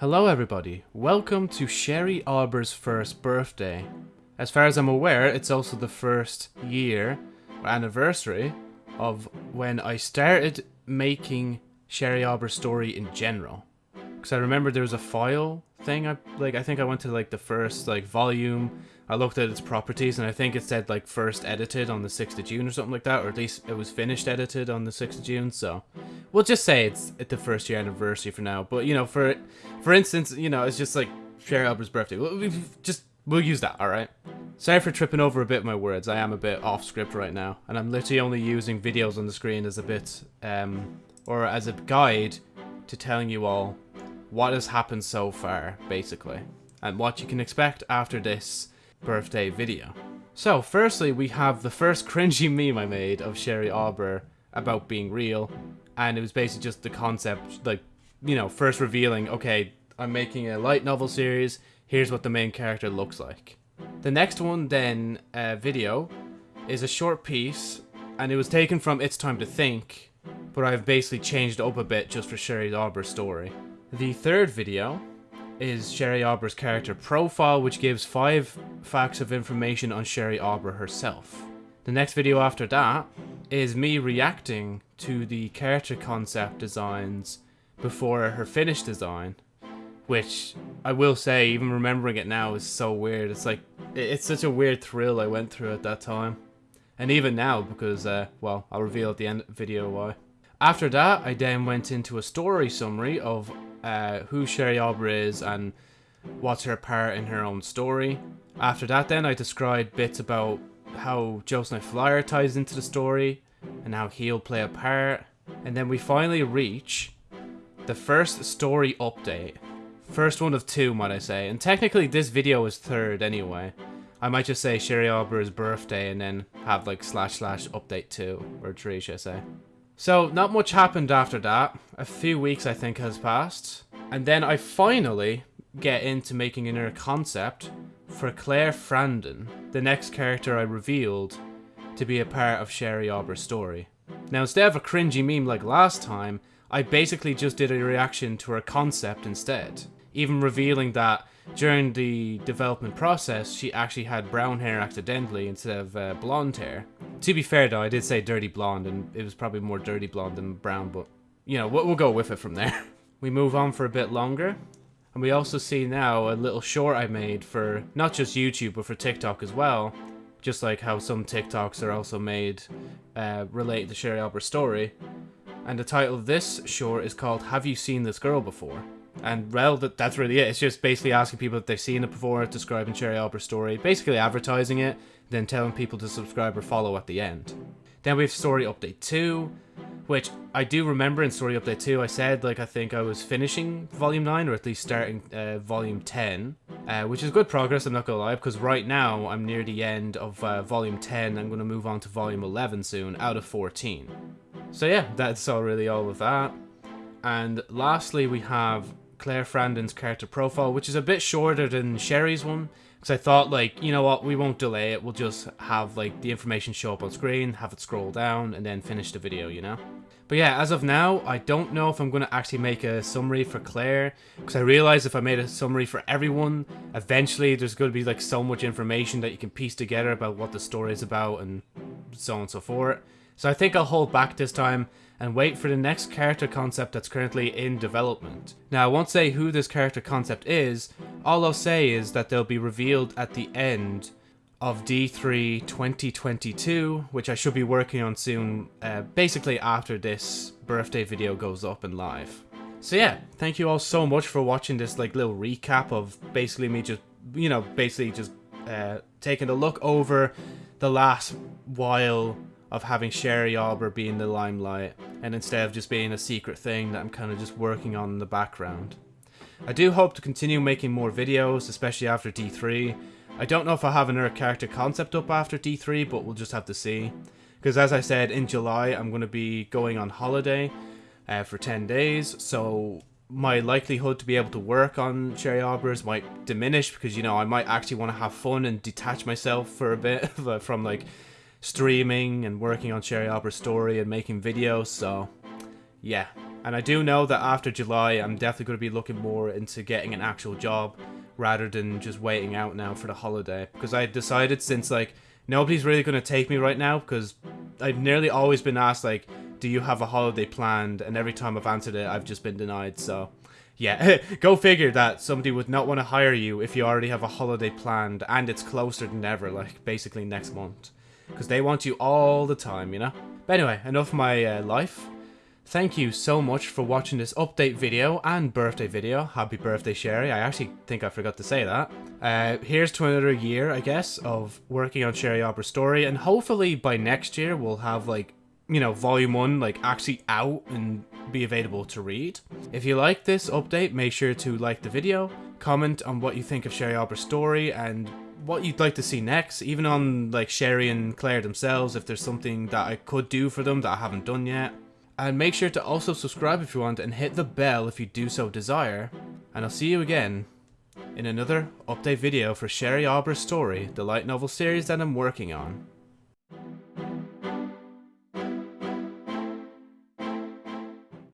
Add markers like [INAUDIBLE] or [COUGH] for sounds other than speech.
Hello everybody, welcome to Sherry Arbor's first birthday. As far as I'm aware, it's also the first year or anniversary of when I started making Sherry Arbor's story in general. Because I remember there was a file thing, I, like I think I went to like the first like volume, I looked at its properties and I think it said like first edited on the 6th of June or something like that, or at least it was finished edited on the 6th of June, so we'll just say it's at the first year anniversary for now. But you know, for for instance, you know, it's just like Sherry Arbor's birthday. We'll, we just we'll use that. All right. Sorry for tripping over a bit of my words. I am a bit off script right now, and I'm literally only using videos on the screen as a bit, um, or as a guide to telling you all what has happened so far, basically, and what you can expect after this birthday video. So, firstly, we have the first cringy [LAUGHS] meme I made of Sherry Arbor about being real, and it was basically just the concept, like, you know, first revealing, okay, I'm making a light novel series, here's what the main character looks like. The next one, then, uh, video, is a short piece, and it was taken from It's Time to Think, but I've basically changed up a bit just for Sherry Arbor's story. The third video is Sherry Arbor's character profile, which gives five facts of information on Sherry Arbor herself. The next video after that is me reacting to the character concept designs before her finished design, which I will say, even remembering it now is so weird. It's like, it's such a weird thrill I went through at that time. And even now, because, uh, well, I'll reveal at the end video why. After that, I then went into a story summary of uh, who Sherry Arbor is and what's her part in her own story. After that, then I described bits about how Joseph Flyer ties into the story and how he'll play a part. And then we finally reach the first story update. First one of two, might I say. And technically, this video is third anyway. I might just say Sherry Arbor's birthday and then have like slash slash update two or three, should I say. So, not much happened after that. A few weeks, I think, has passed. And then I finally get into making an inner concept for Claire Frandon, the next character I revealed to be a part of Sherry Arbor's story. Now, instead of a cringy meme like last time, I basically just did a reaction to her concept instead. Even revealing that during the development process, she actually had brown hair accidentally instead of uh, blonde hair. To be fair though, I did say dirty blonde and it was probably more dirty blonde than brown, but you know, we'll go with it from there. [LAUGHS] we move on for a bit longer. And we also see now a little short I made for not just YouTube, but for TikTok as well. Just like how some TikToks are also made uh, related to Sherry Arbor's story. And the title of this short is called Have You Seen This Girl Before? And well, that, that's really it. It's just basically asking people if they've seen it before, describing Sherry Arbor's story, basically advertising it, then telling people to subscribe or follow at the end. Then we have Story Update 2, which I do remember in Story Update 2, I said, like, I think I was finishing Volume 9, or at least starting uh, Volume 10, uh, which is good progress, I'm not gonna lie, because right now I'm near the end of uh, Volume 10, I'm gonna move on to Volume 11 soon, out of 14. So yeah, that's all really all of that. And lastly, we have Claire Frandon's character profile, which is a bit shorter than Sherry's one. Because I thought, like, you know what, we won't delay it. We'll just have, like, the information show up on screen, have it scroll down, and then finish the video, you know? But yeah, as of now, I don't know if I'm going to actually make a summary for Claire. Because I realize if I made a summary for everyone, eventually there's going to be, like, so much information that you can piece together about what the story is about and so on and so forth. So I think I'll hold back this time and wait for the next character concept that's currently in development. Now, I won't say who this character concept is, all I'll say is that they'll be revealed at the end of D3 2022, which I should be working on soon, uh, basically after this birthday video goes up and live. So yeah, thank you all so much for watching this like little recap of basically me just, you know, basically just uh, taking a look over the last while of having Sherry Arbor be in the limelight, and instead of just being a secret thing that I'm kind of just working on in the background. I do hope to continue making more videos, especially after D3. I don't know if I'll have another character concept up after D3, but we'll just have to see. Because as I said, in July I'm going to be going on holiday uh, for 10 days, so my likelihood to be able to work on Sherry Arbors might diminish because, you know, I might actually want to have fun and detach myself for a bit [LAUGHS] from, like, streaming and working on Sherry Arbor's story and making videos, so yeah. And I do know that after July, I'm definitely going to be looking more into getting an actual job rather than just waiting out now for the holiday. Because I decided since, like, nobody's really going to take me right now because I've nearly always been asked, like, do you have a holiday planned? And every time I've answered it, I've just been denied. So, yeah, [LAUGHS] go figure that somebody would not want to hire you if you already have a holiday planned and it's closer than ever, like, basically next month. Because they want you all the time, you know? But anyway, enough of my uh, life. Thank you so much for watching this update video and birthday video. Happy birthday, Sherry. I actually think I forgot to say that. Uh, here's to another year, I guess, of working on Sherry Arbor's story. And hopefully by next year, we'll have, like, you know, volume one, like, actually out and be available to read. If you like this update, make sure to like the video, comment on what you think of Sherry Arbor's story, and what you'd like to see next, even on, like, Sherry and Claire themselves, if there's something that I could do for them that I haven't done yet. And make sure to also subscribe if you want and hit the bell if you do so desire. And I'll see you again in another update video for Sherry Arbor's story, the light novel series that I'm working on.